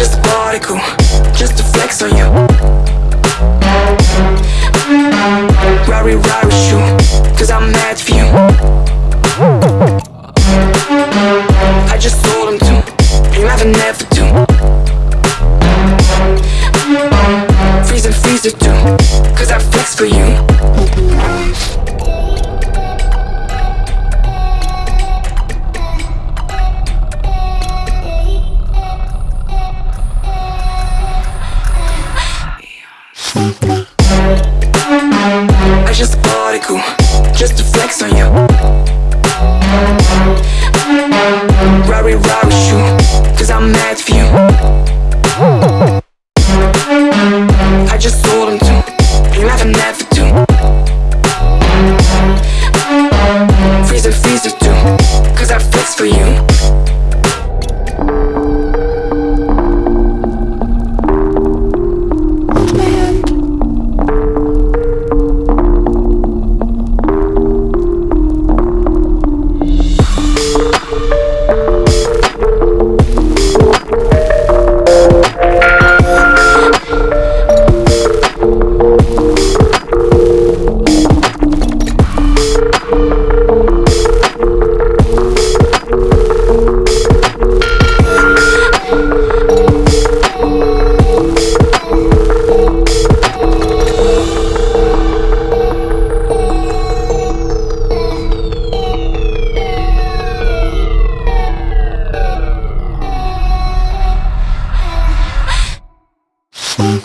just a particle Just to flex on you. Rari, rari, shoot Cause I'm mad for you. I just told him to You never, never do just to flex on you. Rari Rari shoe, cause I'm mad for you. I just sold him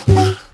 Yeah.